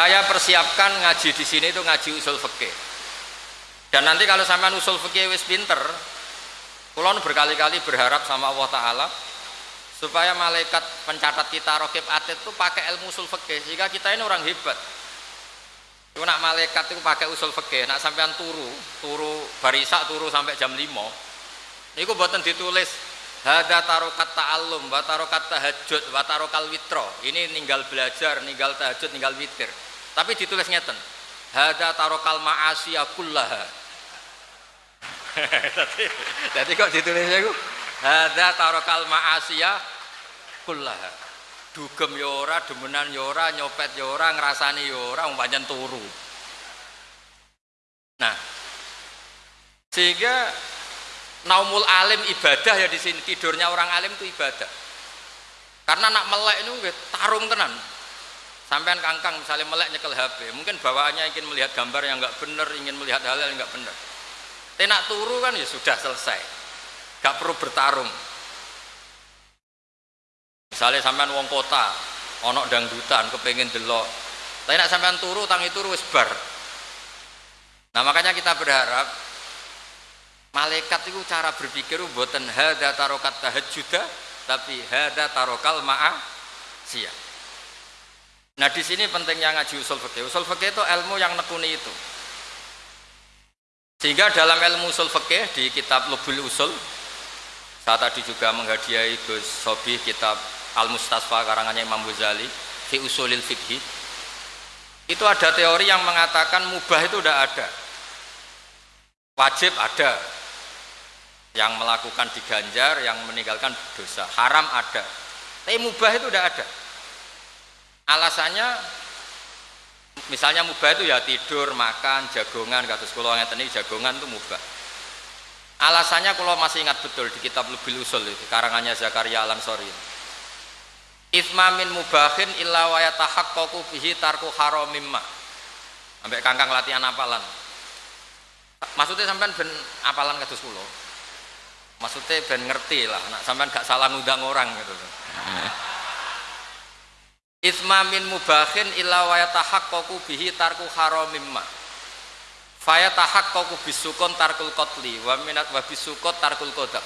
saya persiapkan ngaji di sini itu ngaji usul fikih. Dan nanti kalau sampean usul fikih wis pinter, kulon berkali-kali berharap sama Allah Taala supaya malaikat pencatat kita rokib atid itu pakai ilmu usul fikih sehingga kita ini orang hebat. Itu nak malaikat itu pakai usul fikih, nak sampean turu, turu barisa turu sampai jam 5. Niku buatan ditulis Hada tarokat ta'allum, wa tarokat tahajud, wa tarokal witro. Ini ninggal belajar, ninggal tahajud, ninggal witir. Tapi ditulis ngeten. Hada tarokal ma'asiyah kullaha. Jadi kok ditulisnya itu? Hada tarokal ma'asiyah kullaha. Dugem yora, demenan yora, nyopet yora, ngerasani yora, umpamanya turu. Nah, sehingga naumul alim ibadah ya di sini tidurnya orang alim itu ibadah karena nak melek itu tarung tenan sampean kangkang misalnya melek nyekel HP mungkin bawaannya ingin melihat gambar yang nggak benar ingin melihat hal yang nggak benar tenak turu kan ya sudah selesai. Nggak perlu bertarung. Misalnya sampean wong kota onok dangdutan kepengen delok. Tapi nak sampean turu tangi turu wis bar. Nah makanya kita berharap malaikat itu cara berpikir buatan hada tarokat tahajjuda tapi hada tarokal ma'a siap nah di sini pentingnya ngaji usul fikih usul fikih itu ilmu yang nekuni itu. Sehingga dalam ilmu usul fikih di kitab Lubul Usul saya tadi juga menghadiahi Gus Sobi kitab Al-Mustasfa karangannya Imam Ghazali fi usulil fikih itu ada teori yang mengatakan mubah itu tidak ada. Wajib ada. Yang melakukan diganjar yang meninggalkan dosa. Haram ada. Tapi mubah itu tidak ada alasannya misalnya mubah itu ya tidur makan jagongan kata sekolah yang ini jagongan itu mubah. Alasannya kalau masih ingat betul di kitab lebih usul itu karangannya Zakaria Alam Sori Ismamin mubahin illa wa yatahaqqaqu bihi tarku haramimma sampai kangkang latihan apalan. Maksudnya sampai ben apalan kados kula? Maksudnya ben ngerti lah nak sampean gak salah ngundang orang gitu Isma min mubakhin illa wa yatahaqqaqu bihi tarku haramimma. Fayatahaqqaqu bisukun tarkul qatli wa minat wa bisukut tarkul qadab.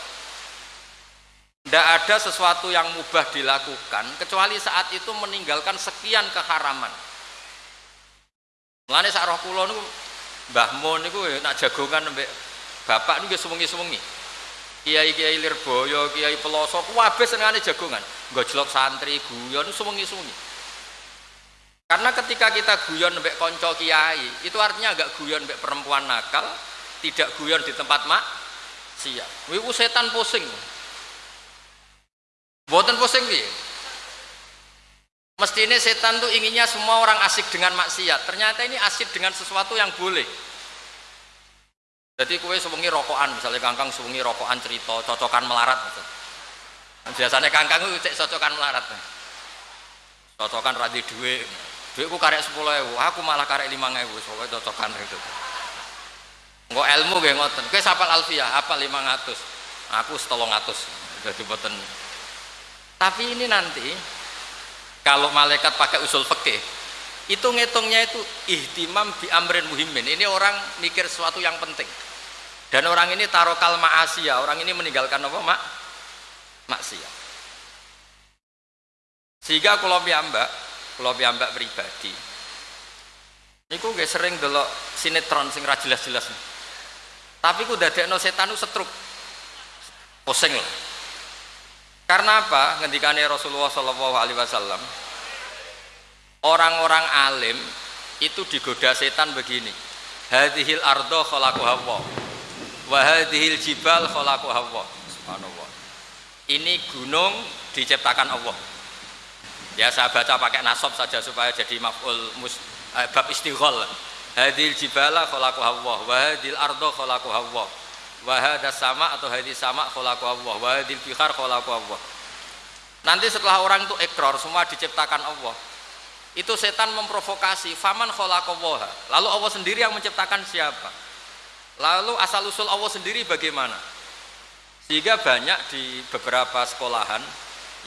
Tidak ada sesuatu yang mubah dilakukan kecuali saat itu meninggalkan sekian keharaman. Mulane sak roh kula niku Mbah Mun niku nak jagongan mbek bapak niku sewengi-sewengi kiai-kiai Lirboyo, kiai Pelosok, wabes senengane jagongan. Gojlok santri, guyon sewengi-sewengi. Karena ketika kita guyon mbek konco kiai, itu artinya agak guyon mbek perempuan nakal, tidak guyon di tempat mak siap. Wiku setan pusing. Boten pusing piye? Mestinya setan tuh inginnya semua orang asik dengan maksiat. Ternyata ini asik dengan sesuatu yang boleh jadi kue sewengi rokokan misalnya kangkang sewengi rokokan cerita cocokan melarat gitu. biasanya kangkang itu cek cocokan melarat cocokan radhi duit duit. Ku karek sepuluh ewu aku malah karek lima ewu soalnya cocokan itu. Nggak ilmu gak ngoten. Kue sapal alfiah apa lima ratus? Aku setolong ratus. Jadi boten tapi ini nanti kalau malaikat pakai usul fikih itu ngitungnya itu ihtimam bi amrin muhimin ini orang mikir sesuatu yang penting. Dan orang ini tarokal ma'asiyah. Orang ini meninggalkan apa? Mak maksiat. Sehingga kalau piambak kalau piambak pribadi. Ini gue sering dulu sinetron sing jelas-jelas. Tapi ku no setan itu setruk. Pusing lah. Karena apa? Ngendikane Rasulullah Shallallahu Alaihi Wasallam orang-orang alim itu digoda setan begini. Hadhil ardo khalaquha Allah wa hadhil jibal khalaquha Allah subhanallah. Ini gunung diciptakan Allah. Ya saya baca pakai nasab saja supaya jadi maf'ul mus, eh, bab istighol hadhil jibala khalaquha Allah wa hadhil ardo khalaquha Allah wa hadas sama atau hadis sama khalaquha Allah wa hadhil bihar khalaquha Allah nanti setelah orang itu ekor semua diciptakan Allah itu setan memprovokasi. Faman khalaqallaha. Lalu Allah sendiri yang menciptakan siapa? Lalu asal usul Allah sendiri bagaimana? Sehingga banyak di beberapa sekolahan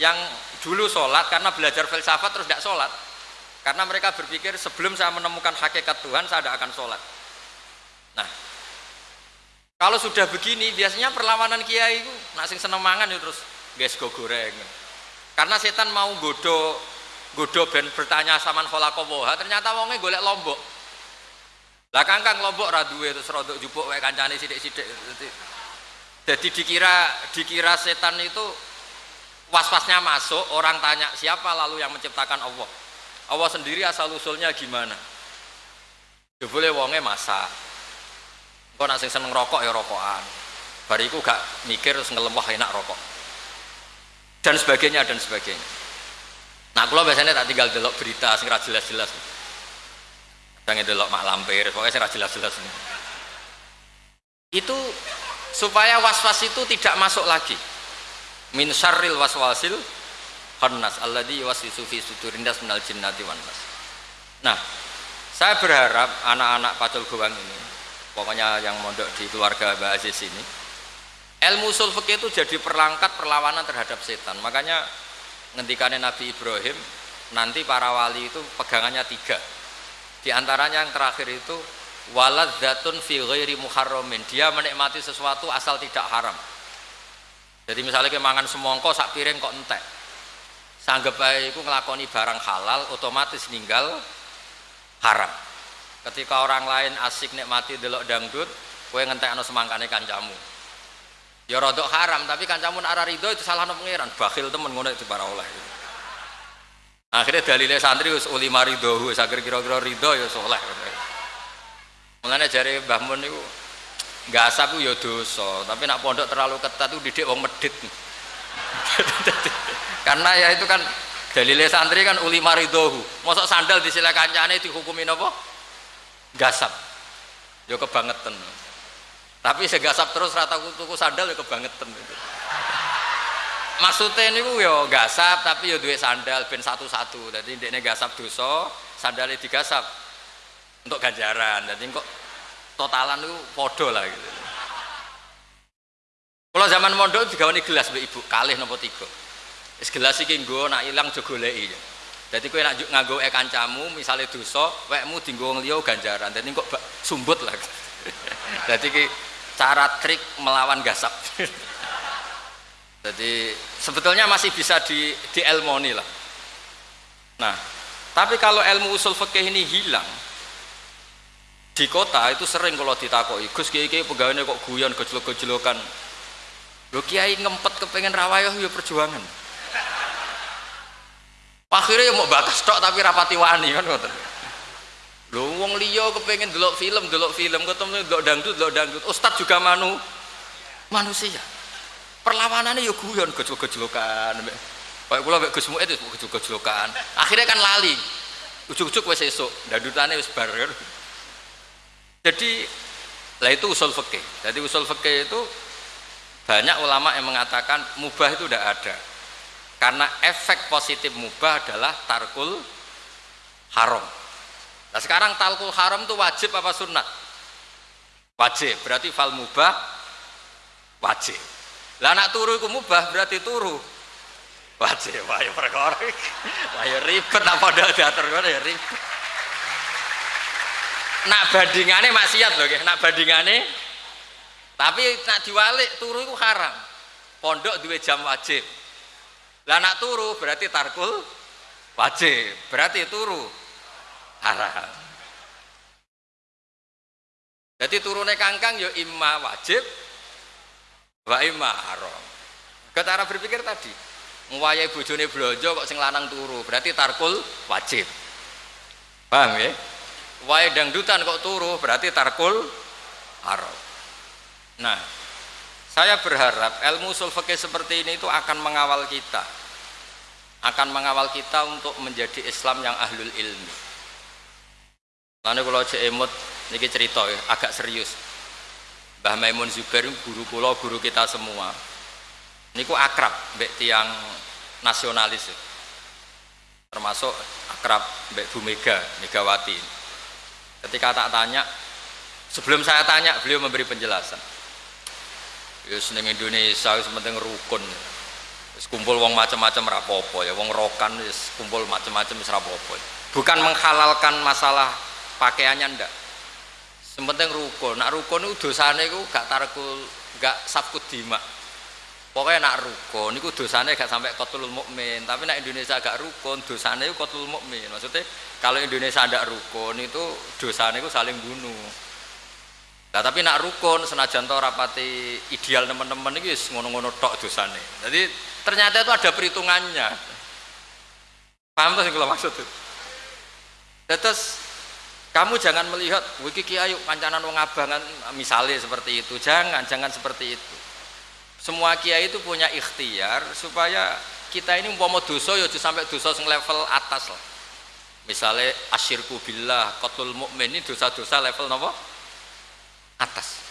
yang dulu sholat karena belajar filsafat terus tidak sholat. Karena mereka berpikir sebelum saya menemukan hakikat Tuhan saya tidak akan sholat. Nah, kalau sudah begini biasanya perlawanan kiai itu nasi seneng mangan ya terus guys go goreng. Karena setan mau godo godo ben bertanya sama kholakowoha ternyata wongnya golek lombok. Lah kangkang lombok radue terus rodok jupuk wae kancane sidik-sidik. Jadi dikira dikira setan itu was-wasnya masuk orang tanya siapa lalu yang menciptakan Allah? Allah sendiri asal usulnya gimana? Boleh wonge masak. Kok nasi seneng rokok ya rokokan. Bariku gak mikir terus ngelem wah enak rokok. Dan sebagainya dan sebagainya nah kalau biasanya tak tinggal delok berita sing jelas-jelas jangan delok mak lampir pokoknya sing jelas-jelas itu supaya was-was itu tidak masuk lagi min syarril waswasil khannas alladhi yuwaswisu fi sudurin nas minal jinnati wan nas. Nah, saya berharap anak-anak Pacul Gowang ini, pokoknya yang mondok di keluarga Mbak Aziz ini, ilmu usul itu jadi perlangkat perlawanan terhadap setan. Makanya ngendikannya Nabi Ibrahim, nanti para wali itu pegangannya tiga. Di antaranya yang terakhir itu walad zatun fi ghairi muharramin. Dia menikmati sesuatu asal tidak haram. Jadi misalnya kemangan semongko sak piring kok entek sanggep baik ngelakoni barang halal otomatis ninggal haram ketika orang lain asik nikmati delok dangdut kue ngentek anu semangkane kancamu ya rodok haram tapi kancamu arah ridho itu salah pengiran bakhil temen ngono itu para oleh. Akhirnya dalilnya santri us uli maridohu sakir kira-kira ridho ya soleh. Mulanya jari Mbah Mun itu nggak asap ya dosa tapi nak pondok terlalu ketat itu didik wong medit. Karena ya itu kan dalilnya santri kan uli maridohu mosok sandal di sila kancane dihukumin apa gasap yo kebangetan tapi segasap terus rata tuku sandal yo kebangetan itu. Maksudnya ini yo gasap tapi yo duit sandal ben satu-satu. Jadi ini gasap dosa sandalnya digasap untuk ganjaran. Jadi kok totalan itu podo lah gitu. Kalau zaman mondok digawani gelas mbak ibu. Kalih nopo tiga. Es gelas iki nggo nak ilang aja goleki. Jadi kowe nak nganggo e kancamu misalnya dosa wekmu dienggo liya ganjaran. Dadi kok sumbut lah jadi cara trik melawan gasap jadi sebetulnya masih bisa di di elmoni lah nah tapi kalau ilmu usul fikih ini hilang di kota itu sering kalau ditakoki Gus kiai kiai pegawainya kok guyon gejolok-gejolokan Lo kiai ngempet kepengen rawayah ya perjuangan. Akhirnya ya mau bakas tok tapi rapati wani kan. Lho wong liya kepengen delok film, delok film ketemu delok dangdut, delok dangdut. Ustad juga manu manusia. Perlawanannya ya guyon gejol-gejolokan. Kayak kula mek Gus Muid wis gejol-gejolokan. Akhirnya kan lali. Ujuk-ujuk wis esuk, dangdutane wis bar kan. Jadi lah itu usul fikih. Jadi usul fikih itu banyak ulama yang mengatakan mubah itu tidak ada karena efek positif mubah adalah tarkul haram nah sekarang tarkul haram itu wajib apa sunnah? Wajib berarti fal mubah wajib. Lah anak turu itu mubah berarti turu. Wajib wah ya perkara wah ya ribet apa dah diatur ya ribet. Nak bandingannya maksiat loh nak bandingannya tapi nak diwalik turu itu haram. Pondok dua jam wajib. Lah nak turu berarti tarkul wajib. Berarti turu haram jadi turunnya kangkang ya imma wajib wa imma haram. Cara berpikir tadi ngwayai bojone blojo kok sing lanang turu berarti tarkul wajib. Paham ya? Wae dangdutan kok turu berarti tarkul haram. Nah, saya berharap ilmu usul fikih seperti ini itu akan mengawal kita. Akan mengawal kita untuk menjadi Islam yang ahlul ilmi. Lalu kalau cek emut, ini cerita ya, agak serius. Mbah Maimun Zubair guru pulau guru kita semua. Ini ku akrab, mbak tiang nasionalis. Ya. Termasuk akrab mbak Bu Mega, Megawati. Ketika tak tanya, sebelum saya tanya, beliau memberi penjelasan ya seneng Indonesia penting rukun kumpul wong macam-macam rapopo ya wong rokan wis kumpul macam-macam wis rapopo bukan menghalalkan masalah pakaiannya ndak sementing rukun nak rukun itu dosane itu gak tarkul gak sabkut dima pokoknya nak rukun itu dosane gak sampai kotul mukmin tapi nak Indonesia gak rukun dosane itu kotul mukmin maksudnya kalau Indonesia ada rukun itu dosane itu saling bunuh Nah, tapi nak rukun senajan to rapati ideal teman-teman ini ngono-ngono tok dosane. Jadi ternyata itu ada perhitungannya. Paham tuh yang kalau maksud itu? Terus kamu jangan melihat wiki kiai kancanan wong abangan misalnya seperti itu. Jangan, jangan seperti itu. Semua kiai itu punya ikhtiar supaya kita ini umpama dosa ya sampai dosa sing level atas lah. Misalnya asyirku billah, qatul mukmin ini dosa-dosa level nopo? atas.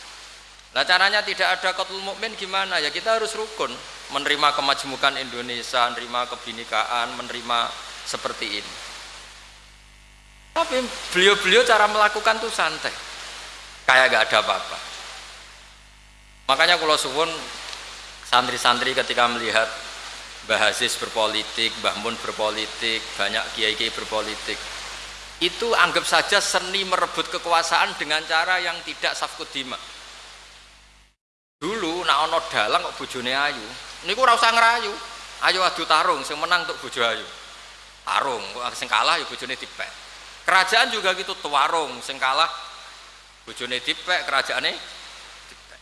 Nah caranya tidak ada kotul mukmin gimana ya kita harus rukun menerima kemajmukan Indonesia, menerima kebinikaan, menerima seperti ini. Tapi beliau-beliau cara melakukan tuh santai, kayak gak ada apa-apa. Makanya kalau suwun santri-santri ketika melihat Mbah Aziz berpolitik, Mbah Mun berpolitik, banyak kiai-kiai berpolitik, itu anggap saja seni merebut kekuasaan dengan cara yang tidak safkut dima dulu nak ono dalang kok bojone ayu? Niku ora usah ngerayu. Ayo adu tarung sing menang untuk bojo ayu. Tarung sing kalah ya bojone dipek kerajaan juga gitu tuarung sing kalah bojone dipek kerajaannya dipek.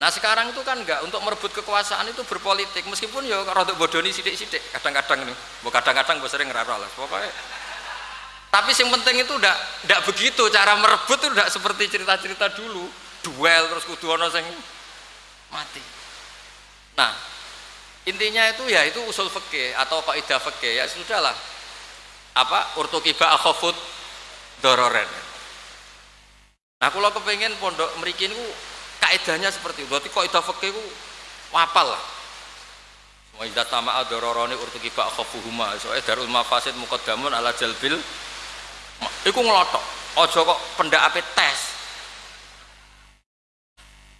Nah sekarang itu kan enggak untuk merebut kekuasaan itu berpolitik meskipun ya untuk bodoni sidik-sidik kadang-kadang ini. Kadang-kadang gue sering ngerara lah pokoknya. Tapi yang penting itu udah tidak begitu cara merebut itu tidak seperti cerita-cerita dulu duel terus kudu ono sing mati. Nah intinya itu ya itu usul fikih atau kaidah fikih ya sudahlah apa urtukiba akhafut dororen nah kalau kepengen pondok merikin itu kaidahnya seperti itu berarti kaidah fikih itu wapal lah Wa idza tama'a dararani urtukiba akhafuhuma soalnya darul mafasid muqaddamun ala jalbil Iku ngelotok. Ojo kok pendak ape tes.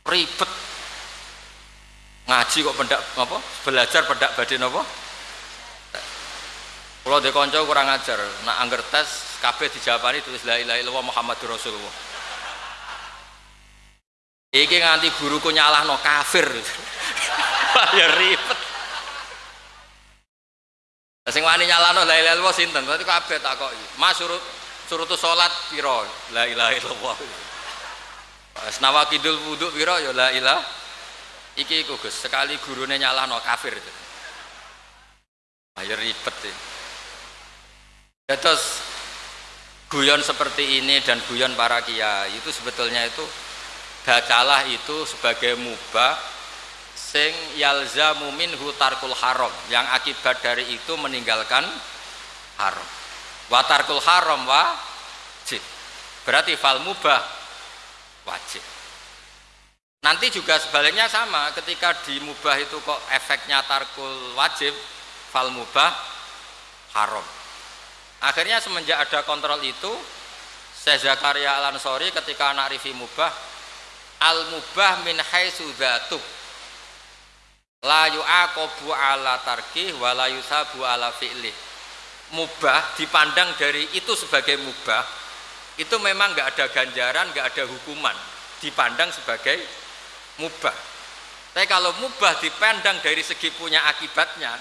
Ribet. Ngaji kok pendak apa? Belajar pendak badan apa? Kalau di konco kurang ajar, nak angger tes kabeh dijawabani tulis la ilaha illallah Muhammadur Rasulullah. Iki nganti guruku nyalahno kafir. ya ribet. Sing wani nyalahno la ilaha illallah sinten? Berarti kabeh takoki. Mas surut suruh tuh sholat piro la ilaha illallah senawa kidul wudhu piro ya la ilah iki iku Gus sekali gurune no kafir ayo ribet ya terus guyon seperti ini dan guyon para kiai itu sebetulnya itu bacalah itu sebagai mubah sing yalzamu minhu tarkul haram yang akibat dari itu meninggalkan haram. Watarkul haram wajib. Berarti fal mubah wajib. Nanti juga sebaliknya sama ketika di mubah itu kok efeknya tarkul wajib fal mubah haram akhirnya semenjak ada kontrol itu Syekh Zakaria Al Ansori ketika anak rifi mubah al mubah min haitsu dzatub la yu'aqabu ala tarkih wa la ala fi'lih. Mubah dipandang dari itu sebagai mubah itu memang nggak ada ganjaran nggak ada hukuman. Dipandang sebagai mubah. Tapi kalau mubah dipandang dari segi punya akibatnya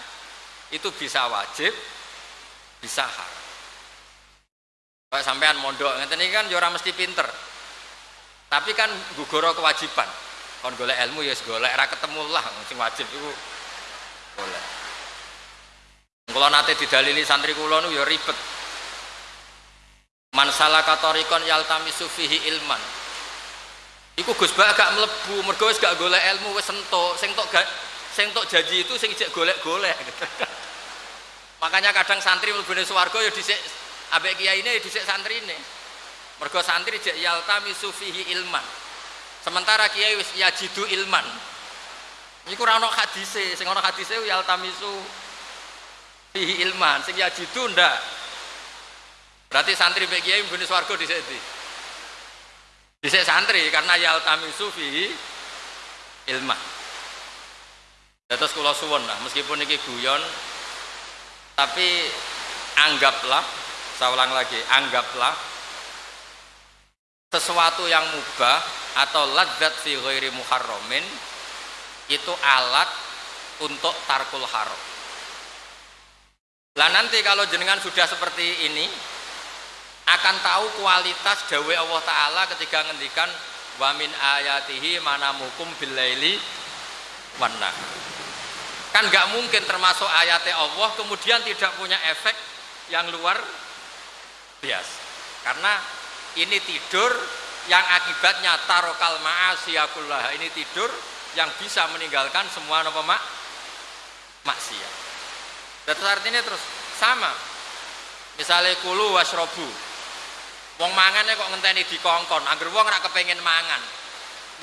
itu bisa wajib bisa haram kalau sampean mondok ini kan ya mesti pinter tapi kan gugoro kewajiban kon golek ilmu ya golek era ketemu lah sing wajib itu golek kalau nate didalili santri kula nu ya ribet. Man salaka tariqan yaltamisu fihi ilman. Iku Gus Ba gak mlebu, mergo wis gak golek ilmu wis entuk. Sing tok sing tok janji itu sing ijek golek-golek. Makanya kadang santri mlebune swarga ya dhisik ambek kiyaine ya dhisik santrine. Mergo santri jek yaltamisu fihi ilman. Sementara kiai wis yajidu ilman. Iku ora ana hadise, sing ana hadise yaltamisu fihi ilman sing yajidu ndak berarti santri mbek kiai mbune swarga dhisik di dhisik santri karena yal tamisu fihi ilman Terus kula suwun lah, meskipun ini guyon, tapi anggaplah, saya ulang lagi, anggaplah sesuatu yang mubah atau ladzat fi ghairi muharramin itu alat untuk tarkul haram. Lah nanti kalau jenengan sudah seperti ini akan tahu kualitas dawe Allah taala ketika ngendikan wa min ayatihi manamukum billaili wan Kan nggak mungkin termasuk ayatnya Allah kemudian tidak punya efek yang luar biasa. Karena ini tidur yang akibatnya tarokal ma'asiyakullah. Ini tidur yang bisa meninggalkan semua apa mak maksiat. Terus artinya terus sama. Misalnya kulu wasrobu. Wong mangane kok ngenteni dikongkon, angger wong ora kepengin mangan.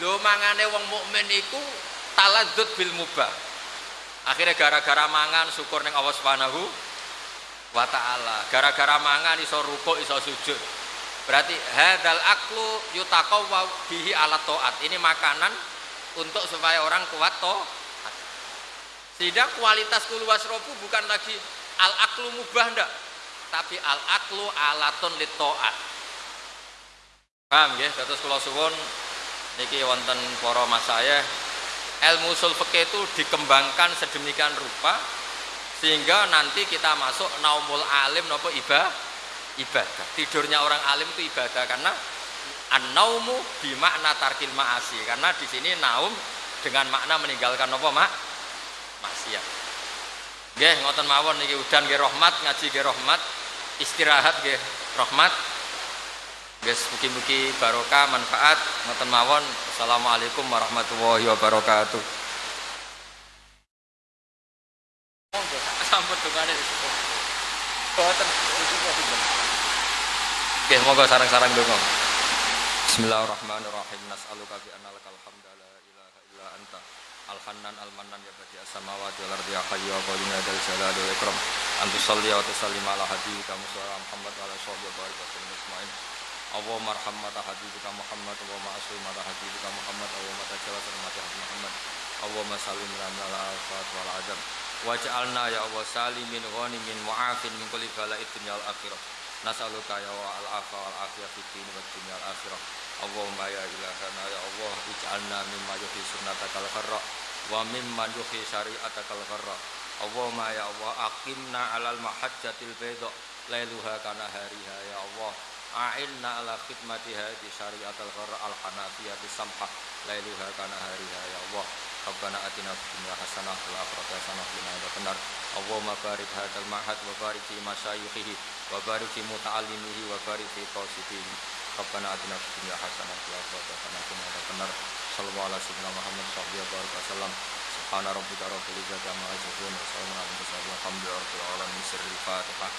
Lho mangane wong mukmin iku taladzut bil mubah akhirnya gara-gara mangan syukur neng Allah Subhanahu wa taala. Gara-gara mangan iso rukuk iso sujud berarti hadal aklu yutaqawwa bihi ala taat. Ini makanan untuk supaya orang kuat toh sehingga kualitas kulu wasrobu bukan lagi al aklu mubah ndak tapi al aklu alatun li taat. Paham ya terus kula suwun niki wonten para mas saya ilmu usul itu dikembangkan sedemikian rupa sehingga nanti kita masuk naumul alim nopo ibadah ibadah tidurnya orang alim itu ibadah karena an-naumu bimakna tarkil ma'asi karena di sini naum dengan makna meninggalkan nopo mak maksiat nggih ngoten mawon niki udan nggih rahmat ngaji nggih rahmat istirahat nggih rahmat Guys, mugi-mugi barokah manfaat ngoten mawon. Assalamualaikum warahmatullahi wabarakatuh. Oke, monggo sarang-sarang donga. Bismillahirrahmanirrahim. Nas'aluka bi anna lakal hamda la ilaha illa anta. Al-Hannan al-Mannan ya badi as-samawati wal ardi ya hayyu ya qayyum ya dzal jalali wal ikram. Antu sholli wa tusallim ala habibika Muhammad wa ala sahbihi wa barik wa sallim Allahumma arham mata habibika Muhammad Allahumma asli mata habibika Muhammad Allahumma tajawaz mata habibika Muhammad Allahumma salim lana al-afat wal adam waj'alna ya Allah salimin ghanimin mu'afin min kulli bala'id dunya wal akhirah. Nas'aluka ya wa al-afa wal afiyah fid din wad dunya wal akhirah. Allahumma ya ilahana ya Allah ij'alna mimma yuhi sunnatakal kharra wa mimman yuhi syari'atakal kharra Allahumma ya Allah aqimna alal mahajjatil bayda lailuha kana hariha ya Allah a'inna ala khidmati hadi syariat al-ghar al-hanafiyati samhah lailuha kana hariha ya Allah Rabbana atina fid dunya hasanah wal akhirati hasanah wa qina adzabannar. Allahumma barik hadzal ma'had wa barik fi masyayikhihi wa barik fi muta'allimihi wa barik fi qasidihi Rabbana atina fid dunya hasanah wal akhirati hasanah wa qina adzabannar. Sallallahu ala sayyidina Muhammad sallallahu alaihi wasallam subhana rabbika rabbil izzati amma yasifun wa salamun alal mursalin walhamdulillahi rabbil alamin. Sirril fatihah